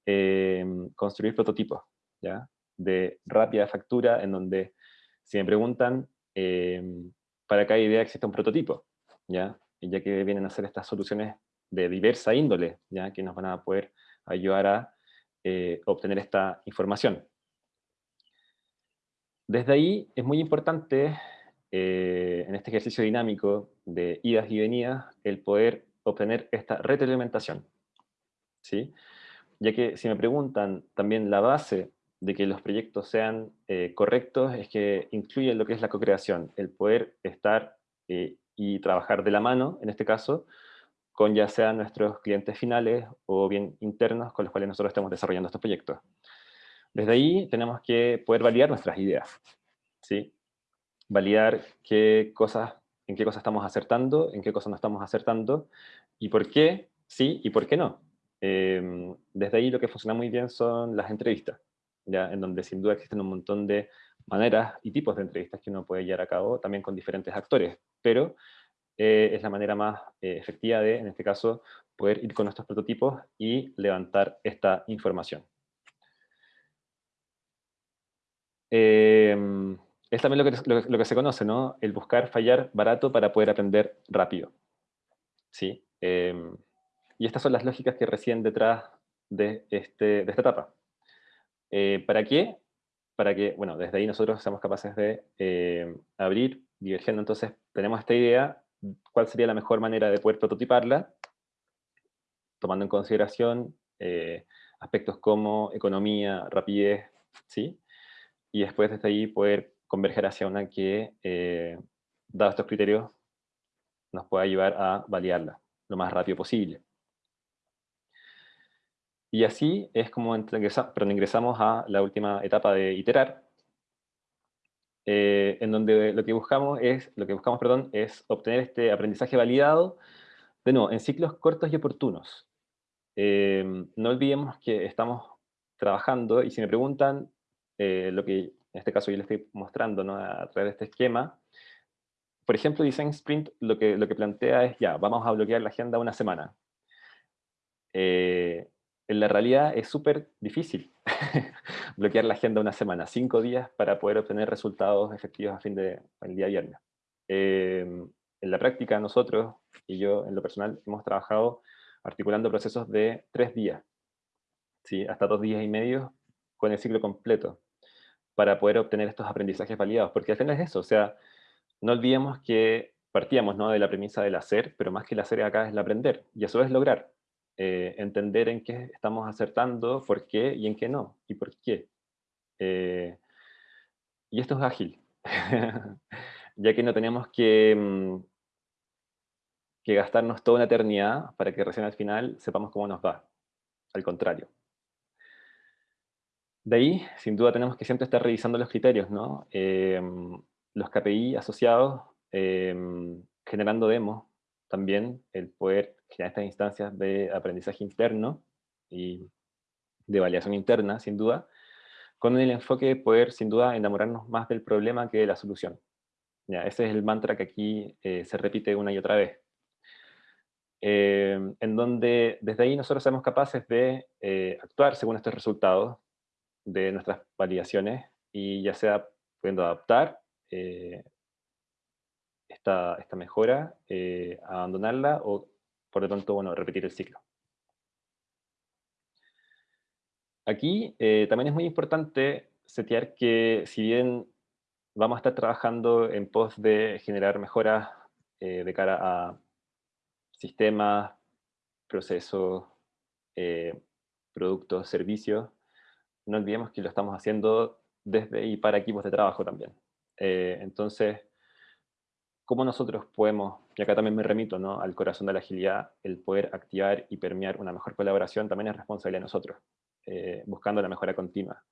eh, construir prototipos, ¿ya? De rápida factura, en donde, si me preguntan, eh, para cada idea existe un prototipo, ¿ya? Y ya que vienen a hacer estas soluciones de diversa índole, ¿ya? Que nos van a poder ayudar a obtener esta información. Desde ahí es muy importante eh, en este ejercicio dinámico de idas y venidas, el poder obtener esta retroalimentación. ¿sí? Ya que si me preguntan también la base de que los proyectos sean eh, correctos es que incluye lo que es la co-creación, el poder estar eh, y trabajar de la mano, en este caso, con ya sean nuestros clientes finales o bien internos con los cuales nosotros estamos desarrollando estos proyectos. Desde ahí tenemos que poder validar nuestras ideas. ¿sí? Validar qué cosas, en qué cosas estamos acertando, en qué cosas no estamos acertando, y por qué sí y por qué no. Em, desde ahí lo que funciona muy bien son las entrevistas, ¿ya? en donde sin duda existen un montón de maneras y tipos de entrevistas que uno puede llevar a cabo también con diferentes actores, pero eh, es la manera más eh, efectiva de, en este caso, poder ir con nuestros prototipos y levantar esta información. Eh, es también lo que, se conoce, ¿no? El buscar fallar barato para poder aprender rápido. ¿Sí? Em, y estas son las lógicas que residen detrás de, este, de esta etapa. Eh, ¿Para qué? Para que, bueno, desde ahí nosotros seamos capaces de eh, abrir, divergiendo, entonces tenemos esta idea, cuál sería la mejor manera de poder prototiparla, tomando en consideración eh, aspectos como economía, rapidez, ¿sí? Y después desde ahí poder converger hacia una que, eh, dados estos criterios, nos pueda llevar a validarla lo más rápido posible. Y así es como ingresamos a la última etapa de iterar, eh, en donde lo que buscamos es, lo que buscamos, perdón, es obtener este aprendizaje validado, de nuevo, en ciclos cortos y oportunos. Eh, no olvidemos que estamos trabajando, y si me preguntan, eh, lo que en este caso yo les estoy mostrando a través de este esquema, por ejemplo, Design Sprint lo que, lo que plantea es, ya, vamos a bloquear la agenda una semana. Eh, en la realidad es súper difícil bloquear la agenda una semana, cinco días para poder obtener resultados efectivos a fin de el día viernes. en la práctica nosotros, y yo en lo personal, hemos trabajado articulando procesos de tres días, ¿sí? hasta dos días y medio con el ciclo completo, para poder obtener estos aprendizajes validados, porque al final es eso, o sea, no olvidemos que partíamos ¿no? de la premisa del hacer, pero más que el hacer acá es el aprender, y eso es lograr, eh, entender en qué estamos acertando, por qué y en qué no, y por qué. Eh, y esto es ágil, ya que no tenemos que mm, que gastarnos toda una eternidad para que recién al final sepamos cómo nos va. Al contrario. De ahí, sin duda, tenemos que siempre estar revisando los criterios, ¿no? Em, los KPI asociados, em, generando demos, también el poder generar estas instancias de aprendizaje interno y de validación interna, sin duda, con el enfoque de poder, sin duda, enamorarnos más del problema que de la solución. Ese es el mantra que aquí eh, se repite una y otra vez. Em, en donde desde ahí nosotros somos capaces de eh, actuar según estos resultados de nuestras validaciones y ya sea pudiendo adaptar eh, esta, esta, mejora, eh, abandonarla o por lo tanto bueno, repetir el ciclo. Aquí también es muy importante setear que si bien vamos a estar trabajando en pos de generar mejoras de cara a sistemas, procesos, eh, productos, servicios, no olvidemos que lo estamos haciendo desde y para equipos de trabajo también. Eh, entonces, ¿cómo nosotros podemos, y acá también me remito ¿no? al corazón de la agilidad, el poder activar y permear una mejor colaboración también es responsabilidad de nosotros, eh, buscando la mejora continua,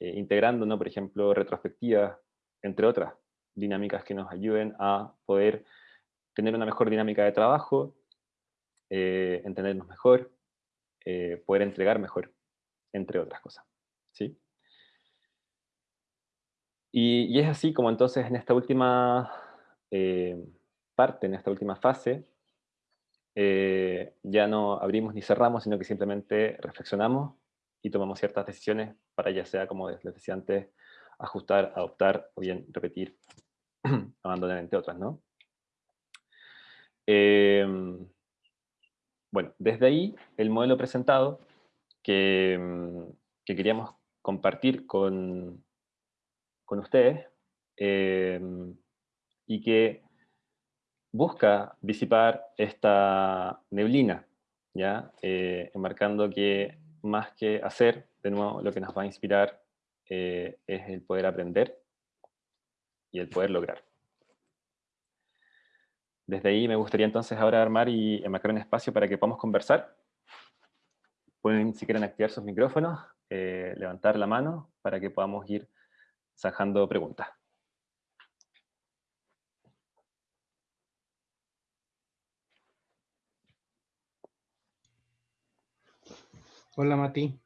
integrando, ¿no? por ejemplo, retrospectivas, entre otras dinámicas que nos ayuden a poder tener una mejor dinámica de trabajo, eh, entendernos mejor, eh, poder entregar mejor, entre otras cosas. ¿sí? Y, es así como entonces en esta última eh, parte, en esta última fase, ya no abrimos ni cerramos, sino que simplemente reflexionamos y tomamos ciertas decisiones para ya sea, como les decía antes, ajustar, adoptar o bien repetir, abandonar entre otras, ¿no? Em, bueno, desde ahí, el modelo presentado que, mm, queríamos compartir con, con ustedes em, y que busca disipar esta neblina, ¿ya? Eh, enmarcando que más que hacer, de nuevo, lo que nos va a inspirar eh, es el poder aprender y el poder lograr. Desde ahí me gustaría entonces ahora armar y enmarcar un espacio para que podamos conversar. Pueden, si quieren, activar sus micrófonos, eh, levantar la mano para que podamos ir zanjando preguntas. Hola Mati.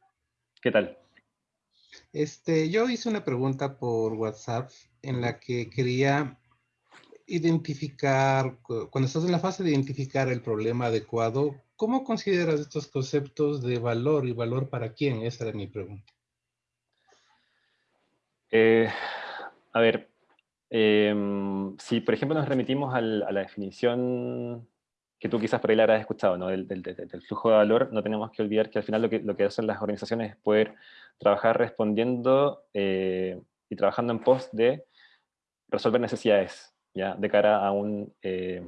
¿Qué tal? Este, yo hice una pregunta por WhatsApp en la que quería identificar, cuando estás en la fase de identificar el problema adecuado, ¿cómo consideras estos conceptos de valor y valor para quién? Esa era mi pregunta. Eh, a ver, em, si por ejemplo nos remitimos a la definición que tú quizás por ahí la habrás escuchado, ¿no? del, flujo de valor, no tenemos que olvidar que al final lo que, lo que hacen las organizaciones es poder trabajar respondiendo eh, y trabajando en pos de resolver necesidades, de cara a un eh,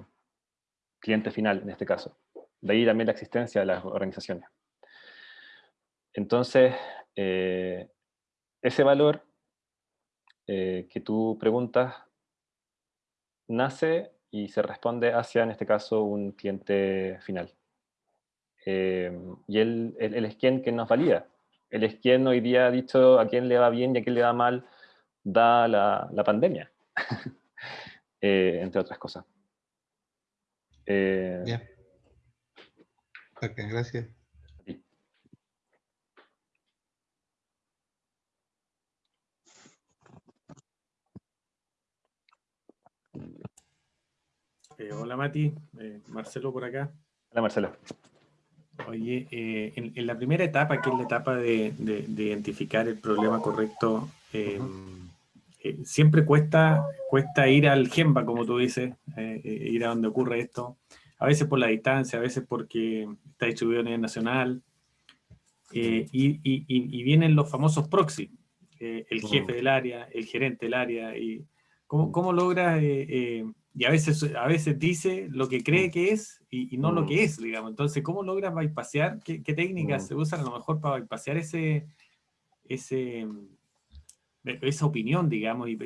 cliente final, en este caso. De ahí también la existencia de las organizaciones. Entonces, eh, ese valor que tú preguntas nace y se responde hacia, en este caso, un cliente final. Eh, y él, es quien, que nos valida. Él es quien hoy día ha dicho a quién le va bien y a quién le va mal, da la, pandemia, eh, entre otras cosas. Eh, Bien. Ok, gracias. Eh, hola Mati, eh, Marcelo por acá. Hola Marcelo. Oye, eh, en, la primera etapa, que es la etapa de, identificar el problema correcto, siempre cuesta, cuesta ir al GEMBA, como tú dices, ir a donde ocurre esto. A veces por la distancia, a veces porque está distribuido a nivel nacional. Y, vienen los famosos proxy, el jefe del área, el gerente del área. Y ¿Cómo, cómo logras y a veces, a veces dice lo que cree que es y, no lo que es, digamos. Entonces, ¿cómo logras bypassear? ¿Qué, qué técnicas mm. se usan a lo mejor para bypassear ese, ese, esa opinión, digamos, y,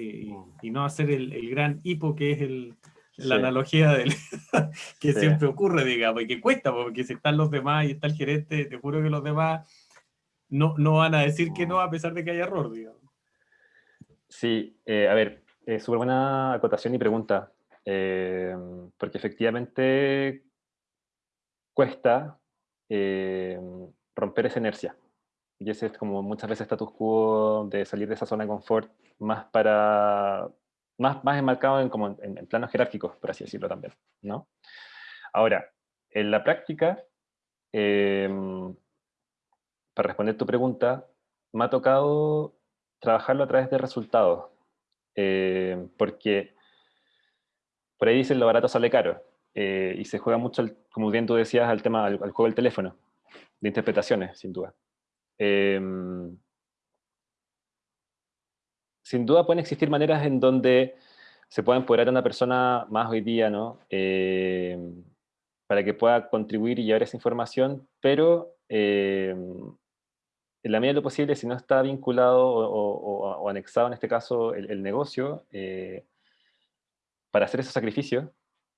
y, no hacer el, el, gran hipo que es el, la analogía del, que siempre ocurre, digamos, y que cuesta, porque si están los demás y está el gerente, te juro que los demás no, no van a decir que no a pesar de que haya error, digamos. Sí, eh, a ver, eh, súper buena acotación y pregunta. Em, porque efectivamente cuesta em, romper esa inercia. Y ese es como muchas veces status quo de salir de esa zona de confort más para más, más enmarcado en, como en, planos jerárquicos, por así decirlo también. ¿no? Ahora, en la práctica, em, para responder tu pregunta, me ha tocado trabajarlo a través de resultados. porque por ahí dicen lo barato sale caro. Eh, y se juega mucho, como bien tú decías, al tema, al, juego del teléfono, de interpretaciones, sin duda. Em, sin duda pueden existir maneras en donde se pueda empoderar a una persona más hoy día, ¿no? Em, para que pueda contribuir y llevar esa información, pero em, en la medida de lo posible, si no está vinculado o, anexado en este caso el, el negocio, eh, para hacer ese sacrificio,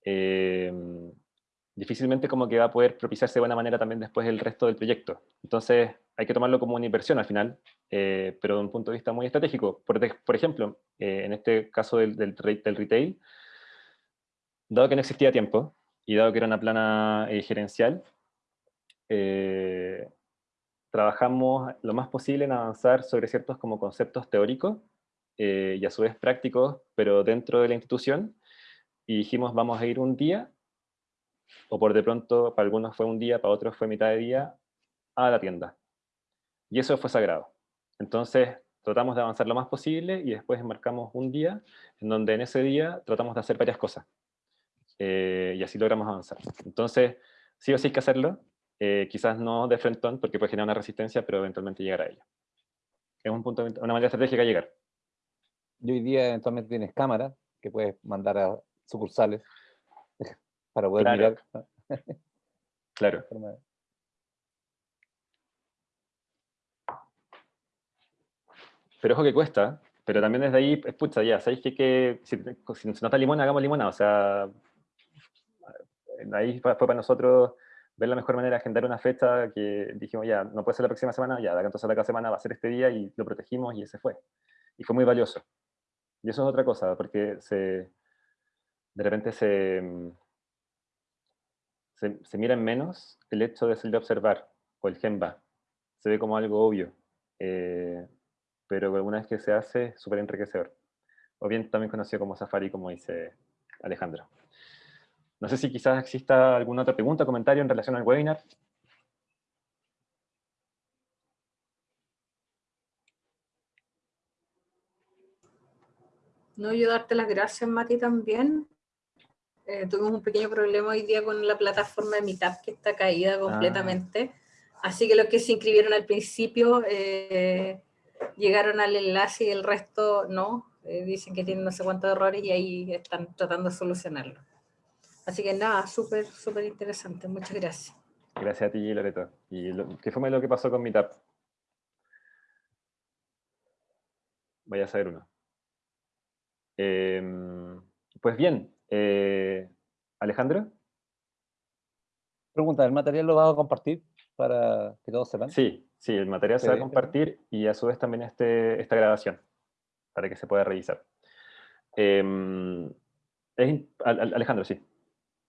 em, difícilmente como que va a poder propiciarse de buena manera también después el resto del proyecto. Entonces hay que tomarlo como una inversión al final, eh, pero de un punto de vista muy estratégico. Por, por ejemplo, eh, en este caso del, del, del, retail, dado que no existía tiempo y dado que era una plana eh, gerencial, trabajamos lo más posible en avanzar sobre ciertos como conceptos teóricos y a su vez prácticos, pero dentro de la institución, y dijimos vamos a ir un día, o por de pronto para algunos fue un día, para otros fue mitad de día, a la tienda. Y eso fue sagrado. Entonces tratamos de avanzar lo más posible y después enmarcamos un día en donde en ese día tratamos de hacer varias cosas. Eh, y así logramos avanzar. Entonces, sí o sí hay que hacerlo, eh, quizás no de frente porque puede generar una resistencia, pero eventualmente llegar a ella. Es un punto, una manera estratégica de llegar. Y hoy día eventualmente tienes cámara que puedes mandar a sucursales para poder mirar. claro. Pero ojo que cuesta, pero también desde ahí, escucha, ya, ¿sabéis que, que si, si, no está limona, hagamos limona? O sea, ahí fue, para nosotros ver la mejor manera de agendar una fecha que dijimos, ya, no puede ser la próxima semana, ya, entonces la próxima semana va a ser este día y lo protegimos y ese fue. Y fue muy valioso. Y eso es otra cosa, porque se, de repente se, mm, se, se mira en menos el hecho de salir a observar, o el gemba. Se ve como algo obvio, eh, pero alguna vez que se hace, es súper enriquecedor. O bien también conocido como Safari, como dice Alejandro. No sé si quizás exista alguna otra pregunta o comentario en relación al webinar. No, yo darte las gracias, Mati, también Eh, tuvimos un pequeño problema hoy día con la plataforma de Meetup que está caída completamente. Así que los que se inscribieron al principio eh, llegaron al enlace y el resto no. Eh, dicen que tienen no sé cuántos errores y ahí están tratando de solucionarlo. Así que nada, súper, súper interesante. Muchas gracias. Gracias a ti, Loreto. ¿Y qué fue lo que pasó con Meetup? Vaya a saber uno. Em, pues bien, eh, Alejandro. Pregunta, ¿el material lo vas a compartir para que todos sepan? Sí, sí, el material se va a compartir y a su vez también este, esta grabación, para que se pueda revisar. Em, Alejandro, sí.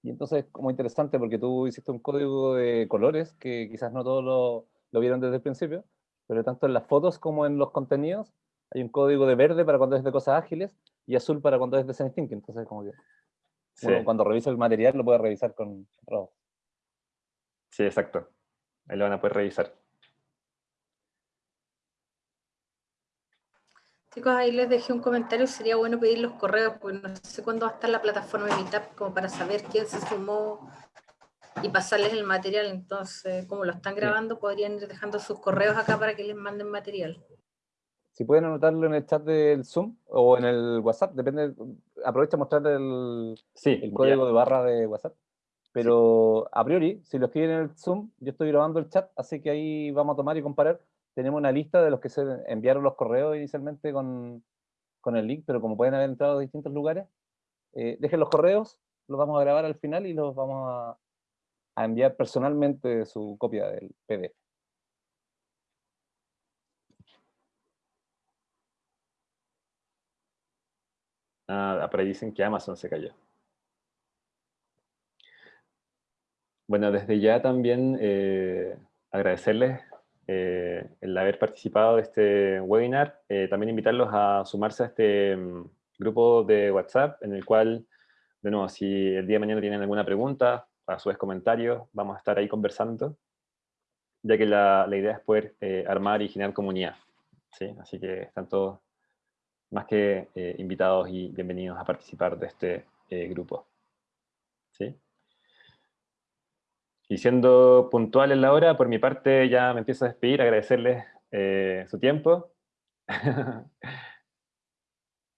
Y entonces, como interesante, porque tú hiciste un código de colores que quizás no todos lo, lo vieron desde el principio, pero tanto en las fotos como en los contenidos hay un código de verde para cuando es de cosas ágiles y azul para cuando es de design thinking. Entonces, como que cuando revisa el material lo puede revisar con. Sí, exacto. Ahí lo van a poder revisar. Chicos, ahí les dejé un comentario, sería bueno pedir los correos, porque no sé cuándo va a estar la plataforma de Meetup, como para saber quién se sumó y pasarles el material. Entonces, como lo están grabando, podrían ir dejando sus correos acá para que les manden material. Si pueden anotarlo en el chat del Zoom o en el WhatsApp, depende, aprovecha mostrar el, el código de barra de WhatsApp. Pero a priori, si lo escriben en el Zoom, yo estoy grabando el chat, así que ahí vamos a tomar y comparar. Tenemos una lista de los que se enviaron los correos inicialmente con, con el link, pero como pueden haber entrado de distintos lugares, eh, dejen los correos, los vamos a grabar al final y los vamos a, a enviar personalmente su copia del PDF. Ah, por dicen que Amazon se cayó. Bueno, desde ya también eh, agradecerles eh, el haber participado de este webinar, eh, también invitarlos a sumarse a este mm, grupo de WhatsApp, en el cual, de nuevo, si el día de mañana tienen alguna pregunta, a su vez comentarios, vamos a estar ahí conversando, ya que la, la idea es poder armar y generar comunidad. ¿sí? Así que están todos más que invitados y bienvenidos a participar de este grupo. ¿sí? Y siendo puntual en la hora, por mi parte ya me empiezo a despedir, agradecerles eh, su tiempo.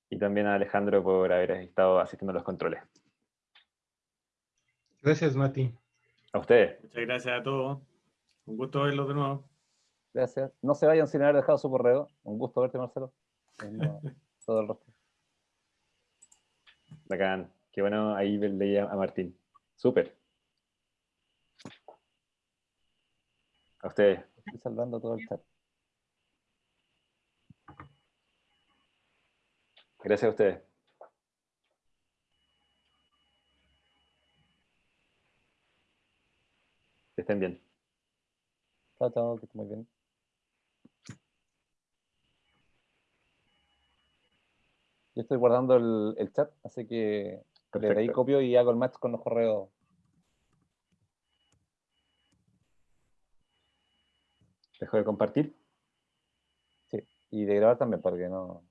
y también a Alejandro por haber estado asistiendo a los controles. Gracias, Mati. A ustedes. Muchas gracias a todos. Un gusto verlos de nuevo. Gracias. No se vayan sin haber dejado su correo. Un gusto verte, Marcelo. todo el resto. Bacán. Qué bueno, ahí leía a Martín. Súper. A ustedes. Estoy salvando todo el chat. Gracias a ustedes. Que estén bien. Chao, chao, que estén muy bien. Yo estoy guardando el, el chat, así que desde ahí copio y hago el match con los correos Dejo de compartir. Sí, y de grabar también, porque no...